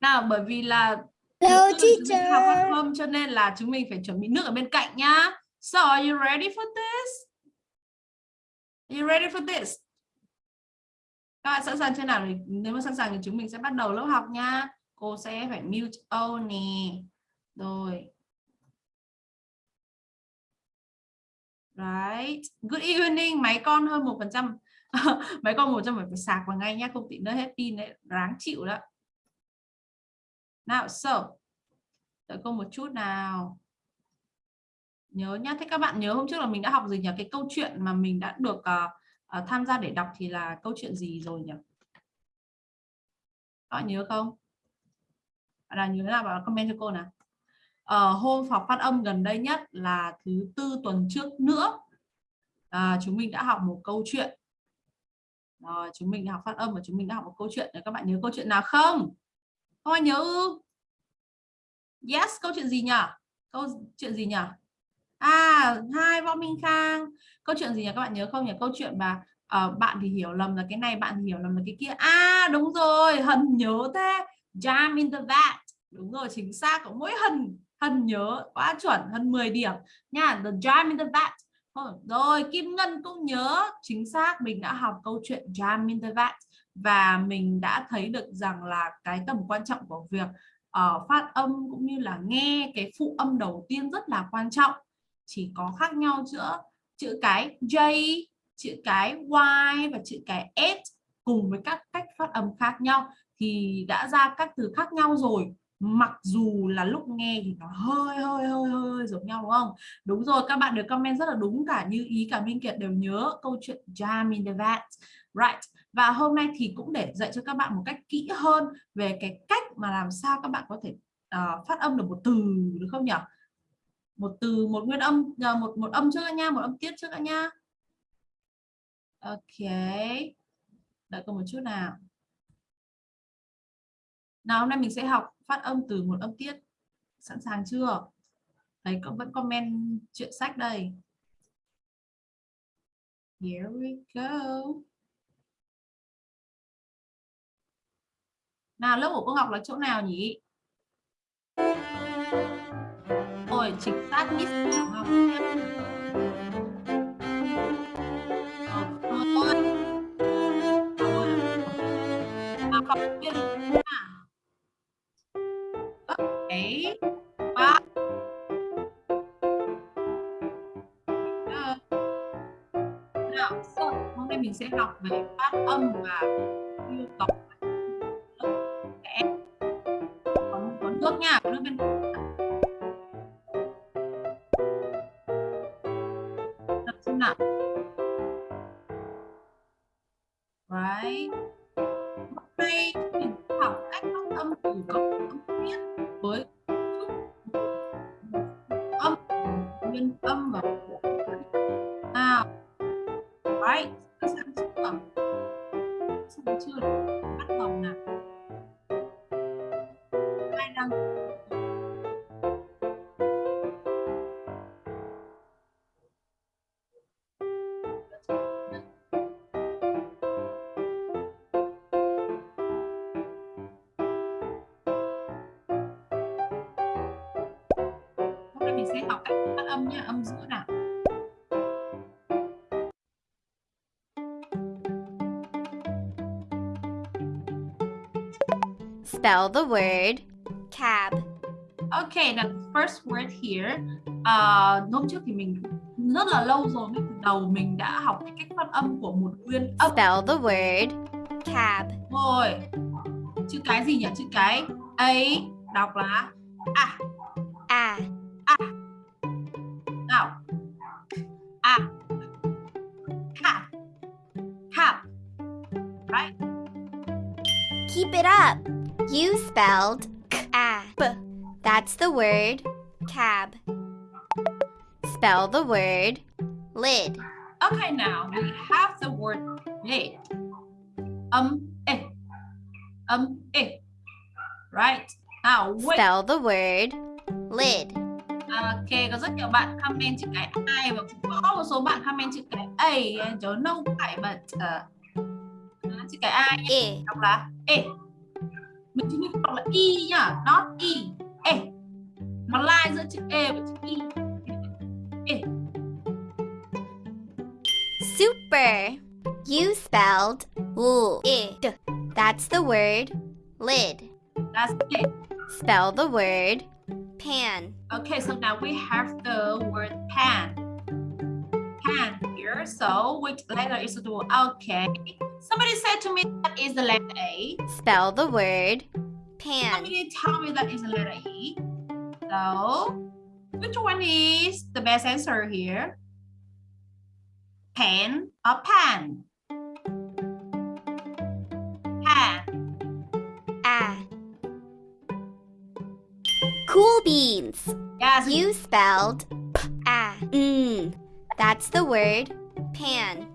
nào bởi vì là Hello, teacher. học văn hôm cho nên là chúng mình phải chuẩn bị nước ở bên cạnh nhá so are you ready for this are you ready for this các bạn sẵn sàng chưa nào nếu mà sẵn sàng thì chúng mình sẽ bắt đầu lớp học nha cô sẽ phải mute all nè rồi Right. Good evening. Máy con hơn một phần trăm. mấy con một trăm phải sạc vào ngay nhá, không thì nó hết pin đấy, ráng chịu đó. Nào, so. Đợi cô một chút nào. Nhớ nhá, thế các bạn nhớ hôm trước là mình đã học gì nhỉ? Cái câu chuyện mà mình đã được uh, uh, tham gia để đọc thì là câu chuyện gì rồi nhỉ? Các bạn nhớ không? Bạn nào nhớ là vào comment cho cô nào uh, hôm học phát âm gần đây nhất là thứ tư tuần trước nữa à, chúng mình đã học một câu chuyện rồi chúng mình đã học phát âm và chúng mình đã học một câu chuyện. Để các bạn nhớ câu chuyện nào không? Không ai nhớ ư? Yes câu chuyện gì nhỉ? Câu chuyện gì nhỉ? À hai võ minh khang. Câu chuyện gì nhỉ? Các bạn nhớ không nhỉ? Câu chuyện mà uh, bạn thì hiểu lầm là cái này bạn thì hiểu lầm là cái kia. À đúng rồi hân nhớ thế. Jam in the vat. Đúng rồi chính xác. Có mỗi hân Hân nhớ quá chuẩn hơn 10 điểm. Nha the jam in the vat. Ờ, rồi Kim Ngân cũng nhớ chính xác mình đã học câu chuyện jam in the vat và mình đã thấy được rằng là cái tầm quan trọng của việc uh, phát âm cũng như là nghe cái phụ âm đầu tiên rất là quan trọng. Chỉ có khác nhau giữa chữ cái J chữ cái Y và chữ cái S cùng với các cách phát âm khác nhau thì đã ra các từ khác nhau rồi mặc dù là lúc nghe thì nó hơi hơi hơi hơi giống nhau đúng không? Đúng rồi các bạn được comment rất là đúng cả như ý cả Minh Kiệt đều nhớ câu chuyện jam in the vat right? Và hôm nay thì cũng để dạy cho các bạn một cách kỹ hơn về cái cách mà làm sao các bạn có thể uh, phát âm được một từ được không nhỉ? Một từ một nguyên âm ờ, một một âm trước các nha một âm tiết trước các nha. Ok. Đợi cô một chút nào nào, hôm nay mình sẽ học phát âm từ một âm tiết. Sẵn sàng chưa? Thấy có vẫn comment chuyện sách đây. Here we go. Nào, lớp của cô Ngọc là chỗ nào nhỉ? Ôi, chính xác, Miss Ngọc. Ôi. Ôi. Học viên bảy nào hôm nay mình sẽ học về phát âm và yêu cầu. Spell the word cab. Okay, the first word here. Uh, hôm trước thì mình rất là lâu rồi ngay từ đầu mình đã học cái cách phát âm của một nguyên âm. Spell the word cab. Rồi. Chữ cái gì nhỉ? Chữ cái A đọc là a. You spelled cab. That's the word cab. Spell the word lid. Okay, now we have the word lid. Um, eh. Um, eh. Right. Now wait. Spell the word lid. Ok, có rất nhiều bạn comment chữ cái I và cũng có một số bạn comment chữ cái A. Don't know why, but uh, chữ cái I nhé. Đọc là E. mình chỉ mình đọc là e nhá not e eh, e nó lai giữa chữ e và chữ e e Super. You spelled l i d. That's the word lid. that's it Spell the word pan. okay so now we have the word pan pan here so which letter is it okay somebody said to me that is the letter a Spell the word pan. somebody tell me that is the letter e so which one is the best answer here pen or pan pan Ah. Cool beans. yes You spelled p a n. That's the word pan.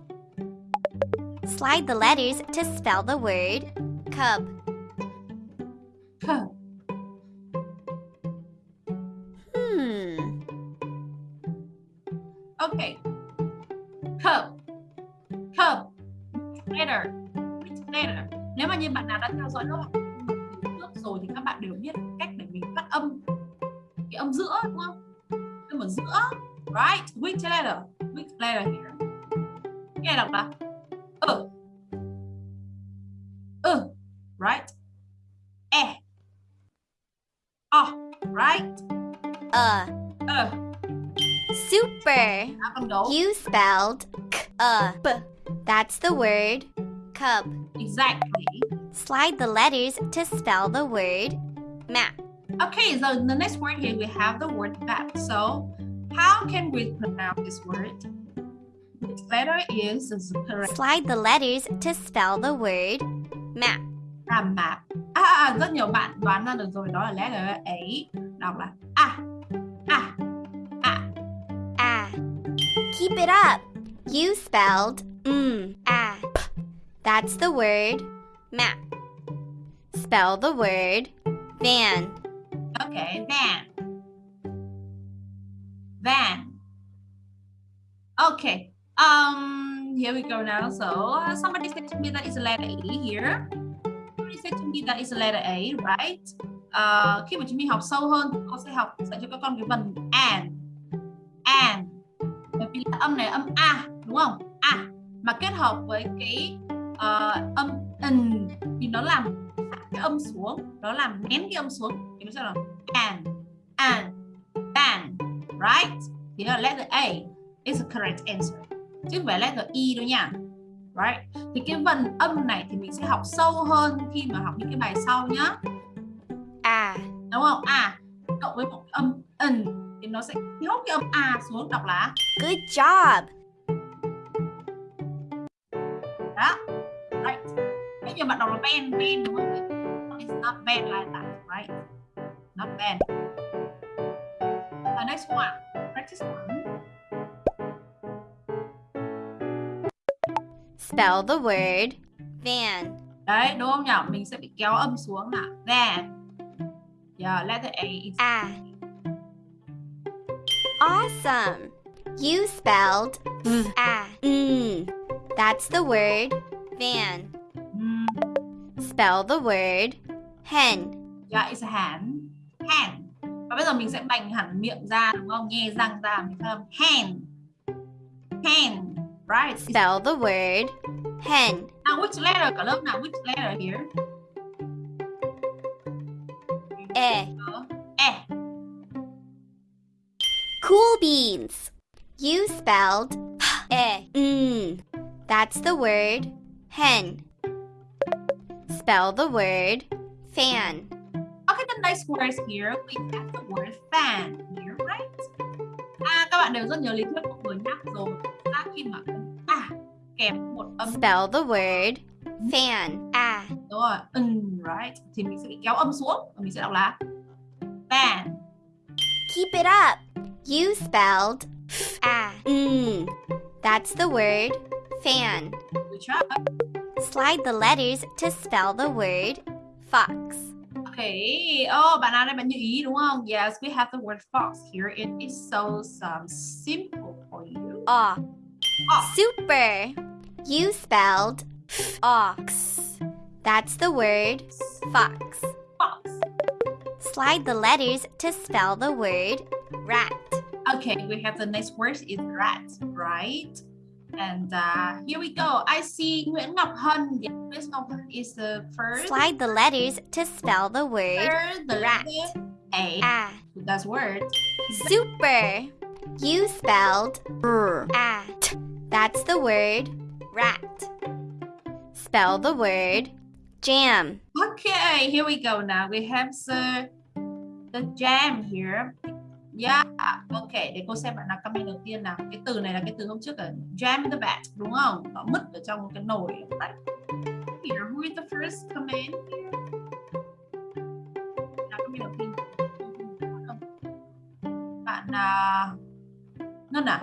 Slide the letters to spell the word cub. Cup. Hmm. Okay. Cup. Cup. Letter. Which letter? Nếu mà như bạn nào đã theo dõi lớp trước rồi thì các bạn đều biết cách để mình phát âm cái âm giữa đúng không? Âm ở giữa. Right? Which letter? Which letter here? Nghe đọc là You spelled k a b. That's the word cub. Exactly. Slide the letters to spell the word map. Okay, so the next word here we have the word map. So, how can we pronounce this word? Which letter is correct Slide the letters to spell the word map. là map? À, à, à, rất nhiều bạn đoán ra được rồi, đó là letter A. Đọc là à, Keep it up. You spelled mm. That's the word map. Spell the word van. Okay, van. Van. Okay. Um, here we go now. So uh, somebody said to me a letter E here. Somebody said to me that is a letter A, right? Uh, khi mà chúng mình học sâu hơn, cô sẽ học dạy cho các con cái and, and. Bởi vì là âm này âm a, đúng không? A mà kết hợp với cái uh, âm n thì nó làm cái âm xuống, nó làm nén cái âm xuống thì nó sẽ là and, and, and, right? Thì là letter A is the correct answer. Chứ không phải letter E đâu nha. Right? Thì cái vần âm này thì mình sẽ học sâu hơn khi mà học những cái bài sau nhá. Ah. Đúng không? À, cộng với một âm n thì nó sẽ nhốt cái âm a xuống đọc là Good job. đó. Right. Bây giờ bạn đọc là van, van đúng không? It's not van like that, right? Not van. The next one. Practice one. Spell the word van. Đấy, đúng không nhỉ? Mình sẽ bị kéo âm xuống là van. Yeah, letter A is Ah. Awesome. You spelled ah. Mm. That's the word van. mm, Spell the word hen. yeah, it's a hen. Hen. Và bây giờ mình sẽ bành hẳn miệng ra đúng không? Nhe răng ra mình phát âm hand. Hand. Right. Spell the word hen. Now which letter cả lớp nào? Which letter here? E. E. Cool beans. You spelled e. Mm. That's the word hen. Spell the word fan. Okay, the nice words here. We have the word fan here, right? À, các bạn đều rất nhớ lý thuyết của vừa nhắc rồi. Ta khi mà à kèm một âm Spell the word fan. Ah. đúng rồi, un, right? Thì mình sẽ kéo âm xuống và mình sẽ đọc là fan. Keep it up. You spelled ah. Mm. That's the word fan. Good job. Slide the letters to spell the word fox. Okay. Oh, bạn nào đây bạn như ý đúng không? Yes, we have the word fox here. It is so um, simple for you. Aw. Aw. Super. You spelled ox. That's the word fox. fox. Slide the letters to spell the word rat. Okay, we have the next word is rat, right? And uh, here we go. I see Nguyễn Ngọc Hân. Yes, Nguyễn Ngọc Hân is the first. Slide the letters to spell the word First, the rat. letter A. ah. That's word. Super. You spelled at. That's the word rat. Spell the word jam. Okay, here we go now. We have the the jam here. Yeah, okay, để cô xem bạn nào comment đầu tiên nào. Cái từ này là cái từ hôm trước ở jam in the vat, đúng không? Nó mứt ở trong một cái nồi. Here, who is the first comment here? Nào comment đầu tiên. Bạn à, Ngân à?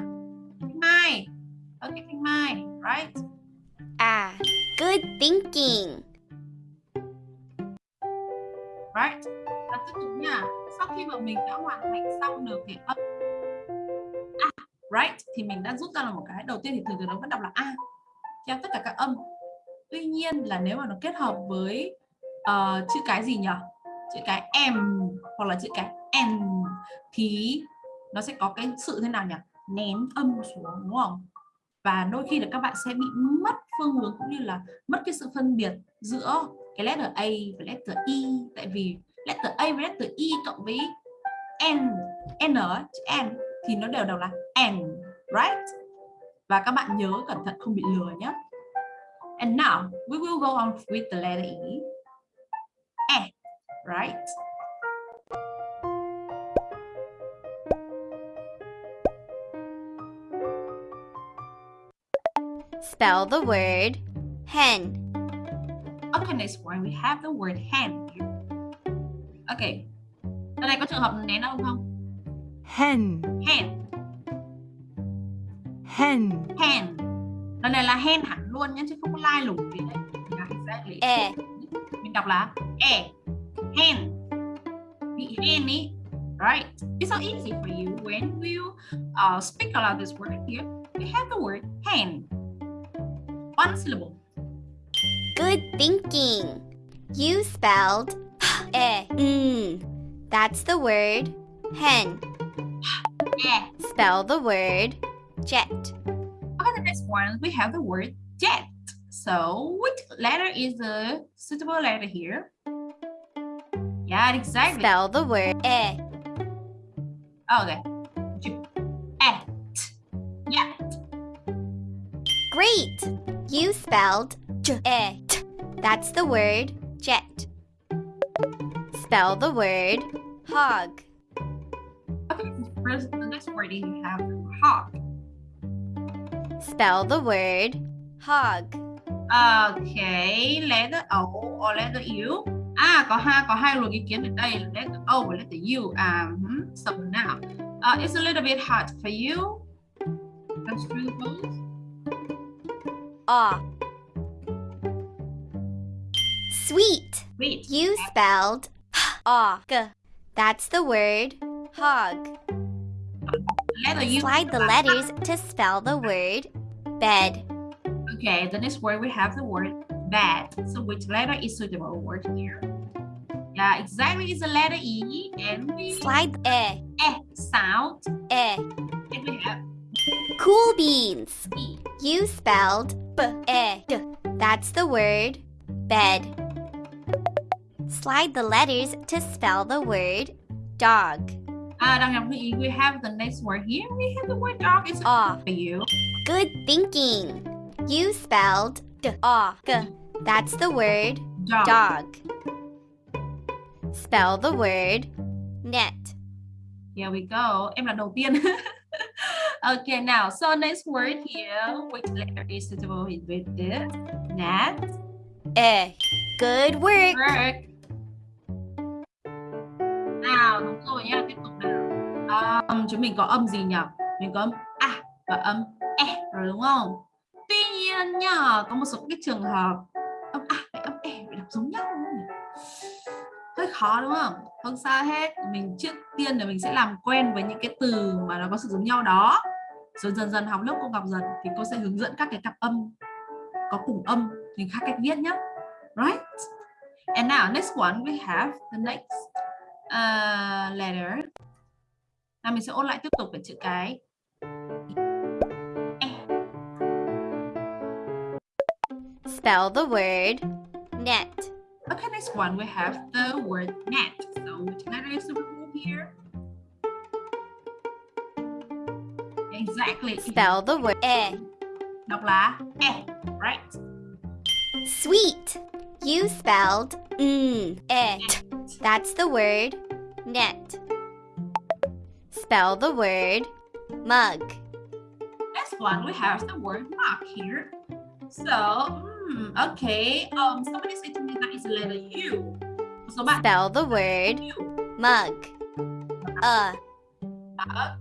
Thanh Mai. Okay, Thanh Mai, right? Ah. Good thinking. right và tiếp tục nha sau khi mà mình đã hoàn thành xong được cái âm a right thì mình đã rút ra là một cái. Đầu tiên thì thường thường nó vẫn đọc là a theo tất cả các âm. Tuy nhiên là nếu mà nó kết hợp với uh, chữ cái gì nhỉ chữ cái m hoặc là chữ cái n thì nó sẽ có cái sự thế nào nhỉ? Nén âm xuống đúng không? Và đôi khi là các bạn sẽ bị mất phương hướng cũng như là mất cái sự phân biệt giữa cái letter A và letter E. Tại vì letter A và letter E cộng với N N chữ N thì nó đều đều là N right? Và các bạn nhớ cẩn thận không bị lừa nhé. And now we will go on with the letter E. E right? Spell the word hen. okay next one we have the word hen okay ở đây có trường hợp nén âm không? Hen, hen. Hen, hen. Lần này là hen hẳn luôn nhé chứ không có lai lủng gì đấy. Exactly. E. mình đọc là e. Hen. Bị hen ý. Right. It's so easy for you when you uh, speak aloud this word here. We have the word hen. One syllable. Good thinking. You spelled e. Mm. That's the word hen. yeah Spell the word jet. okay the next one we have the word jet so which letter is the suitable letter here yeah exactly Spell the word e. okay J- at yeah Great. You spelled jet. That's the word jet. Spell the word hog. the next word we have hog Spell the word hog. Okay, letter O or letter U. À, có hai có hai luồng ý kiến ở đây là letter O và letter U. À, um, so now, uh, it's a little bit hard for you. Construe both. Aw. Sweet. Wait. You spelled hog. That's the word hog. Slide the letters to spell the word bed. Okay, the next word we have the word bed. So which letter is suitable word here? Yeah, exactly. It's the letter E, and we Slide e. E sound, E. and we have Cool beans. E. You spelled b e d. That's the word bed. Slide the letters to spell the word dog. Ah, đang học. We have the next word here. We have the word dog. It's Aw. for you. Good thinking. You spelled d o g. That's the word Dog. dog. Spell the word net. Here we go. Em là đầu tiên. okay, now, so next word here, which letter is suitable with this? Net. Eh. Good work. Work. Nào, đúng rồi nha, tiếp tục nào. Um, chúng mình có âm gì nhỉ? Mình có âm A và âm E rồi đúng không? Tuy nhiên nhá, có một số cái trường hợp âm A và âm E phải đọc giống nhau đúng không? Hơi khó đúng không? Không sao hết. Mình trước tiên là mình sẽ làm quen với những cái từ mà nó có sự giống nhau đó. Rồi dần dần học lớp cô gặp dần thì cô sẽ hướng dẫn các cái cặp âm có cùng âm thì khác cách viết nhé. Right? And now next one we have the next uh, letter. Nào mình sẽ ôn lại tiếp tục về chữ cái. Spell the word net. Okay, next one we have the word net. So which letter is the remove here? Exactly. Spell the word e. Đọc là e, right? Sweet. You spelled mm, That's the word net. Spell the word mug. Next one we have the word mug here. So, hmm, okay. Um, somebody say to me that is letter U. So Spell the word U. mug. Uh. Mug.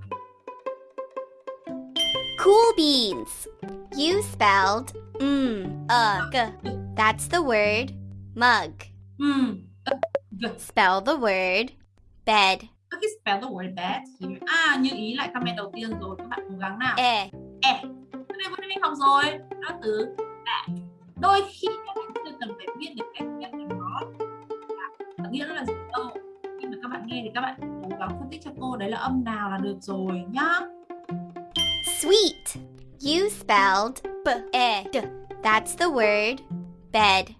Cool beans. You spelled mm, uh, g. That's the word mug. Hmm. Spell the word bed. Okay, spell the word bed here. À, như ý lại comment đầu tiên rồi. Các bạn cố gắng nào. E. E. Cái này vừa mình học rồi. Đó từ bed. Đôi khi các bạn chưa cần phải biết được cách viết của nó. Nghĩa nó là gì đâu. Khi mà các bạn nghe thì các bạn cố gắng phân tích cho cô đấy là âm nào là được rồi nhá. Sweet. You spelled b e d. That's the word bed.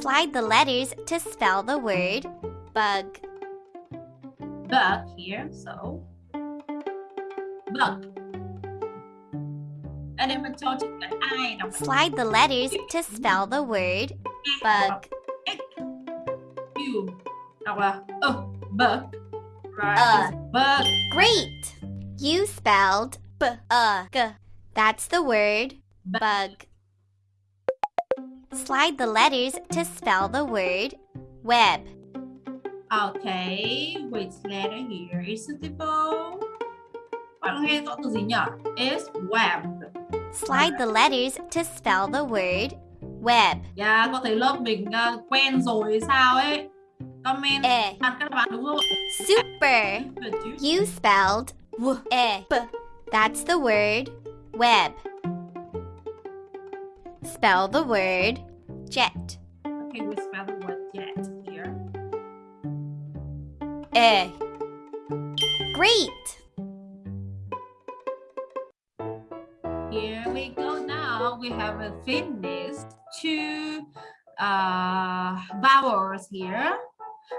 Slide the letters to spell the word bug. Bug here, so bug. Ở đây mình cho chữ cái ai đọc Slide the letters to spell the word bug. U đọc là uh, bug. Right. Uh. Bug. Great. You spelled b uh. That's the word bug. Slide the letters to spell the word web. Okay, which letter here is suitable? Bạn nghe rõ từ gì nhỉ? Is web. Slide the letters to spell the word web. Yeah, có thấy lớp mình uh, quen rồi hay sao ấy? Comment E. bạn các bạn đúng không? Super. You. You spelled w e b. That's the word web. Spell the word jet. Okay, we spell the word jet here. E. Great. Here we go now. We have uh, finished two uh, vowels here.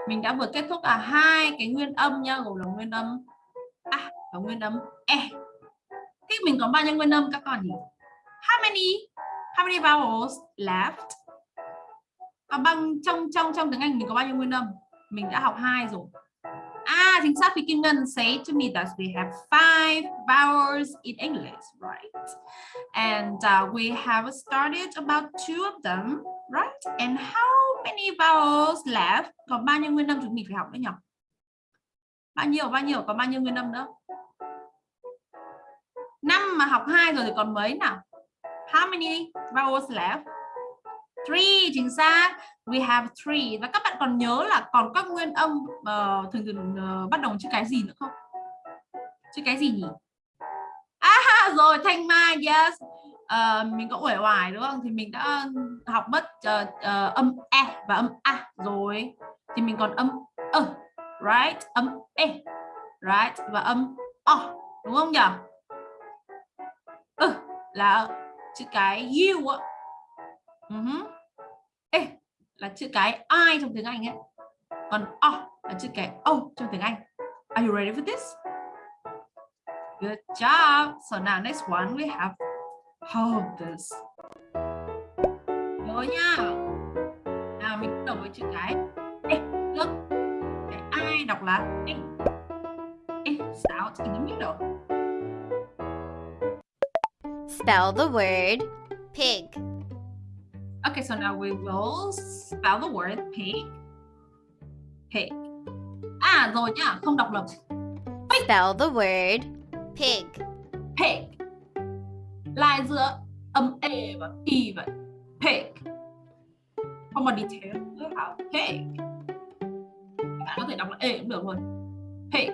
Mình đã vừa kết thúc cả hai cái nguyên âm nha, gồm là nguyên âm a và nguyên âm e. Thế mình có bao nhiêu nguyên âm các con nhỉ? How many? How many vowels left? à, bằng trong trong trong tiếng Anh mình có bao nhiêu nguyên âm? Mình đã học hai rồi. Ah, chính xác thì Kim Ngân say to me that we have five vowels in English, right? And uh, we have started about two of them, right? And how many vowels left? Còn bao nhiêu nguyên âm chúng mình phải học nữa nhỉ? Bao nhiêu, bao nhiêu, còn bao nhiêu nguyên âm nữa? Năm mà học hai rồi thì còn mấy nào? How many vowels left? Three, chính xác. We have three. Và các bạn còn nhớ là còn các nguyên âm uh, thường thường uh, bắt đầu chữ cái gì nữa không? Chữ cái gì nhỉ? À rồi, Thanh Mai, yes. Uh, mình có uể oải đúng không? Thì mình đã học mất uh, uh, âm e và âm a rồi. Thì mình còn âm ơ, right? Âm e, right? Và âm o, đúng không nhỉ? Ừ, là chữ cái u ạ. Uh -huh. Ê, là chữ cái I trong tiếng Anh ấy. Còn O là chữ cái O trong tiếng Anh. Are you ready for this? Good job. So now next one we have hold this. Nhớ nha. Nào mình bắt đầu với chữ cái Ê, look. Cái I đọc là E. E, out in the middle. Spell the word pig. Okay, so now we will spell the word pig. Pig. À rồi nhá, không đọc lầm. Spell the word pig. Pig. Lai giữa âm e và y vậy. Pig. Không còn detail nữa hả? Pig. Bạn có thể đọc là e cũng được luôn. Pig.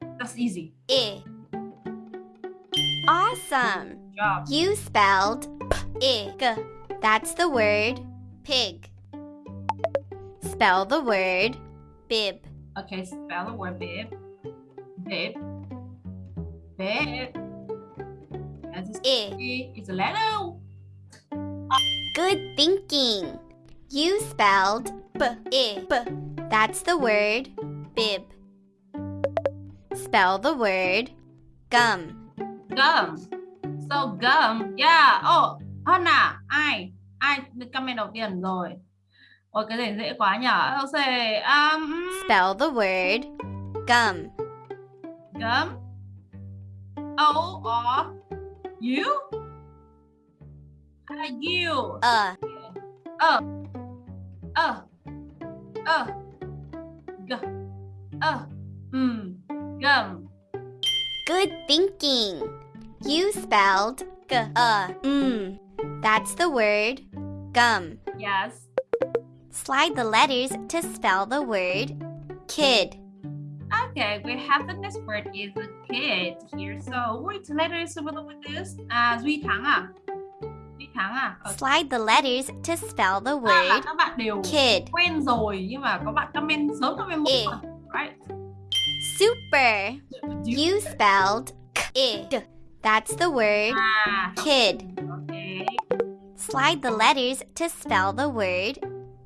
That's easy. E. Awesome. Job. You spelled pig. That's the word pig. Spell the word bib. Okay, spell the word bib. Bib. Bib. As you I. see, it's a letter. Good thinking. You spelled b i b. That's the word bib. Spell the word gum. Gum. Gum. Yeah. Oh, hơn à? Ai? Ai comment đầu tiên rồi? Ôi cái này dễ quá nhỉ? I'll say um Spell the word gum. gum. O or you? Uh, you. Uh, Uh. Uh. Uh. G. Uh. Mm. Gum. good thinking. You spelled g uh mm. That's the word gum. Yes. Slide the letters to spell the word kid. Okay, we have the next word is kid here. So which letter is with this? À, Duy Thắng à? Duy Thắng à? Ờ, Slide the letters to spell the word các bạn đều kid. quen rồi nhưng mà có bạn comment sớm comment một Ê. mà. Right? Super. You spelled kid. That's the word À, kid. okay. Slide the letters to spell the word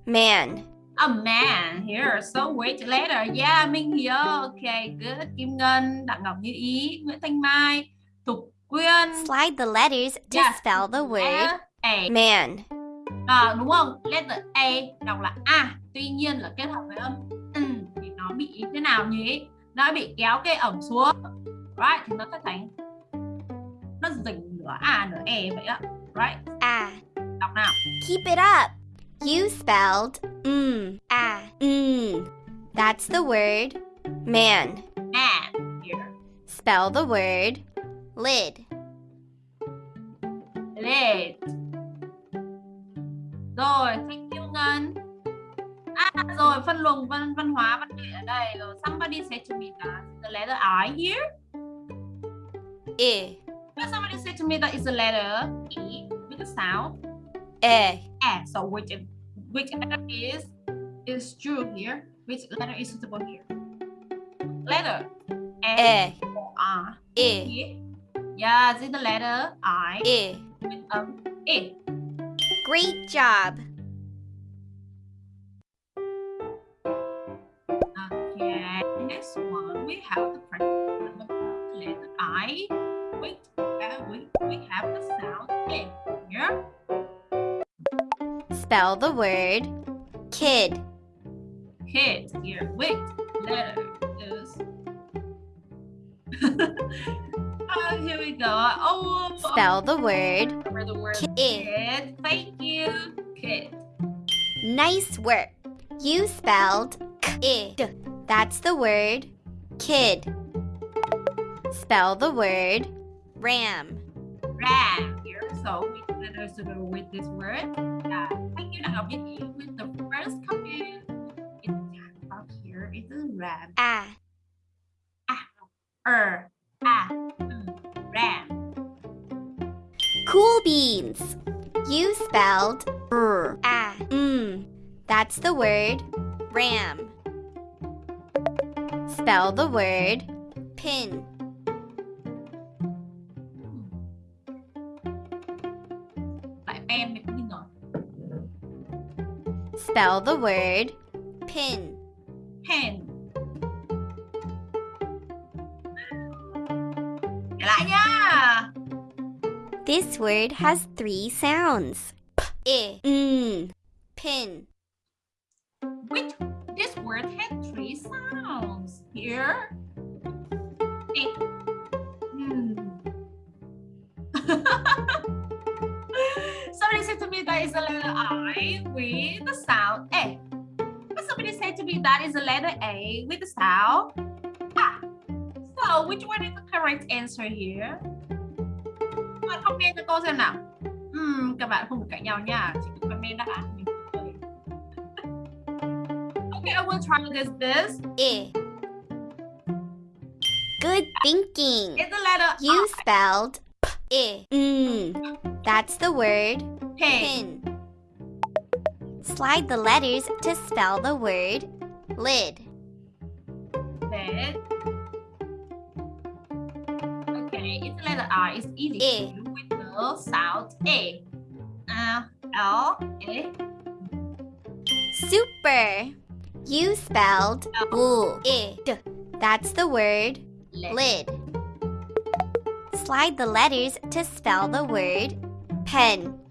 man. A man here. So which letter? Yeah, Minh here. Okay, good. Kim Ngân, Đặng Ngọc Như Ý, Nguyễn Thanh Mai, Tục Quyên. Slide the letters to Yes. spell the word A. man. À, đúng không? Letter A đọc là A. Tuy nhiên là kết hợp với âm ừ, thì nó bị thế nào nhỉ? Nó bị kéo cái ẩm xuống. Right? Thì nó sẽ thành nó dình nửa A nửa E vậy á. Right? Ah. Đọc nào. Keep it up. You spelled mm, ah, mm. That's the word man. Man here. Spell the word lid. Lid. Rồi, thank you Ngân. À rồi, phân luồng văn văn hóa văn nghệ ở đây rồi. Somebody said to me that the letter I here. I, But somebody said to me that it's a letter E with a sound. e, A. So which which letter is is true here? Which letter is suitable here? Letter A e, or R. i, E. Yeah, it's the letter I i. with um E. Great job. Okay, next one we have the practice about the letter I. Wait, uh, we, we have the sound A here. Spell the word kid. Kid here. Wait, letter is. oh, here we go. Oh, Spell the word for the word kid. kid. Thank you, kid. Nice work. You spelled kid. That's the word kid. Spell the word ram. Ram here. So which letters to go with this word? Uh, thank you, Như Ý, with the first comment. It's up here. It's a ram. Ah, Ah. Er. Ah. Ram. cool beans. You spelled er. Ah, mm. That's the word ram. Spell the word pin. Spell the word pin. Pin. Trở lại nha. This word has three sounds. P, I, mm. Pin. Which this word had three sounds. Here. Eh. Hmm. said to me that is a letter I with the sound A. But somebody said to me that is a letter A with the sound A. So which one is the correct answer here? Các bạn comment cho cô xem nào. Hmm, các bạn không được cãi nhau nha, chỉ comment đáp án. Okay, I will try this. This I. Good thinking. is the letter You I. spelled P, I, mm. That's the word Pin. Slide the letters to spell the word lid. it. Okay, it's letter R. It's easy A. with the sound A. Uh, L, A. Super. You spelled l i d. That's the word lid. Slide the letters to spell the word pen.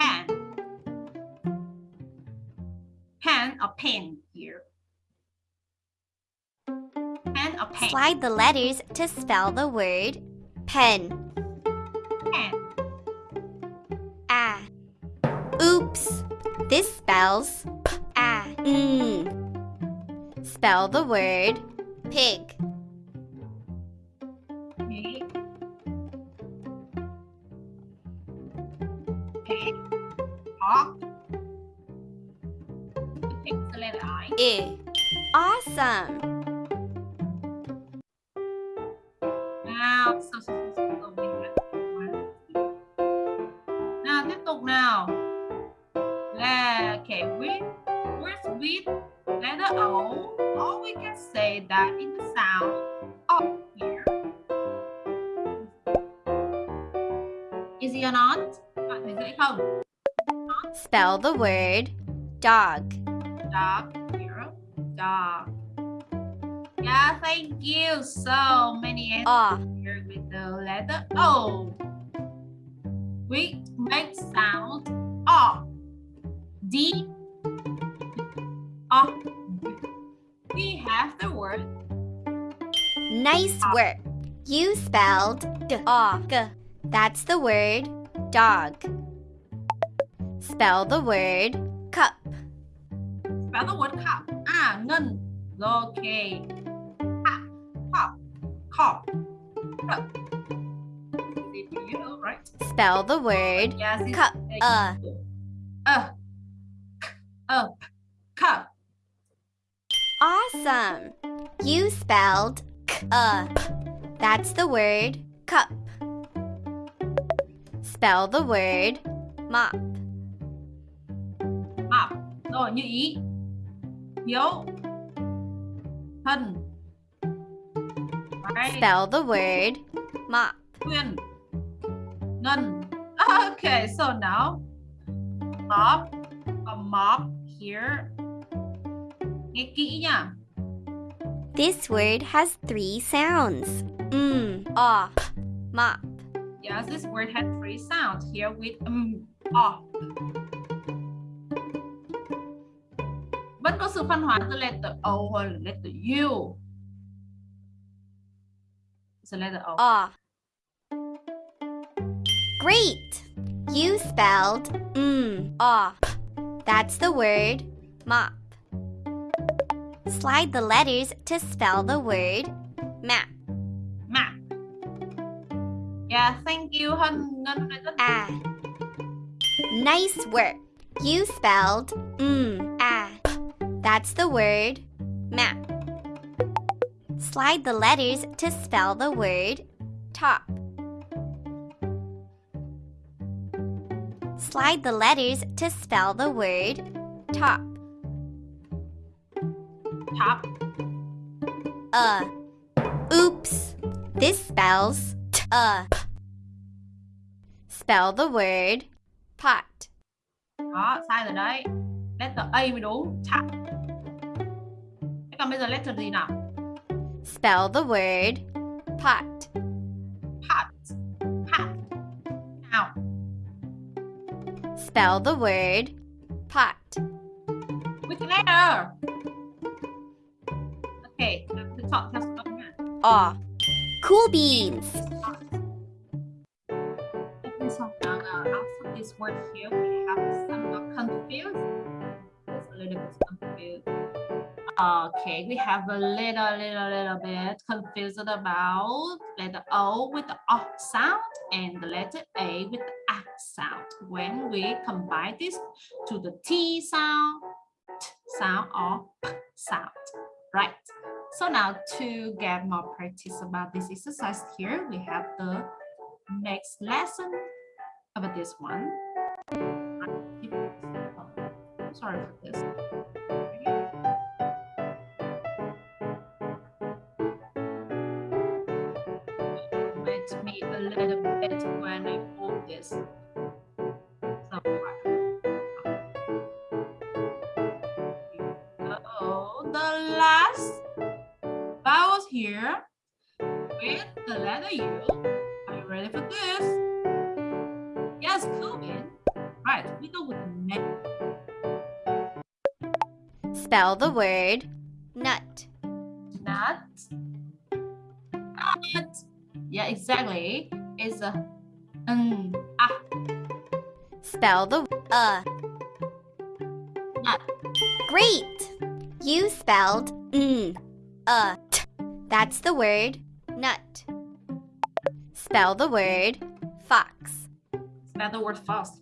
Pen. Pen or pen here. Pen or pen. Slide the letters to spell the word pen. Pen. Ah. Oops. This spells p ah. Mm. Spell the word pig. Pig. I. Awesome. Nào, so. Nào, tiếp tục nào. Là, okay, with, words with letter O, or we can say that in the sound O here. Easy or not? Bạn thấy dễ không? Spell the word dog. Dog. Dog. Yeah, thank you. So many answers. Ah. Here with the letter O. We make sound O. D. O. We have the word Nice work. You spelled dog. That's the word dog. Spell the word cup. spell the word cup. Ngân. Rồi, Okay. Cup. Cup. Cup. Cup. Easy for you, right? Spell the word Yes, cup. Uh. Uh. Uh. Cup. Awesome. You spelled up. That's the word cup. Spell the word mop. mop rồi như ý hiếu thân Right. Spell the word mop. Quyên ngân okay. So now mop a mop here. Nghe kỹ nha This word has three sounds. Mm, off, mop. yes this word had three sounds. Here with um off vẫn có sự phân hóa từ letter O hoặc là letter U It's a letter O Off. Great! You spelled mm, off. That's the word mop. Slide the letters to spell the word map. map yeah thank you Hân Ngân rất Ah. Nice work. You spelled mm. That's the word map. Slide the letters to spell the word top. Slide the letters to spell the word top. top Uh. Oops. This spells t uh. Spell the word pot. đó sai rồi đấy letter A mới đúng top còn bây giờ letter gì nào Spell the word pot. pot pot nào Spell the word pot. which letter okay chúng ta chọn theo số âm. Cool beans. Okay, we have a little, little, little bit confused about letter O with the O sound and the letter A with the A sound. When we combine this to the T sound, T sound or P sound, right? So now to get more practice about this exercise here, we have the next lesson about this one. Sorry for this. Hit me a little bit when I move this. So oh, the last vowels here with the letter U. Are you ready for this? Yes, Kubin. Right, we go with the next. Spell the word Yeah, exactly. It's a um, ah, Spell the uh. nut. Great! You spelled mm, uh, t. That's the word nut. Spell the word fox. Spell the word fast.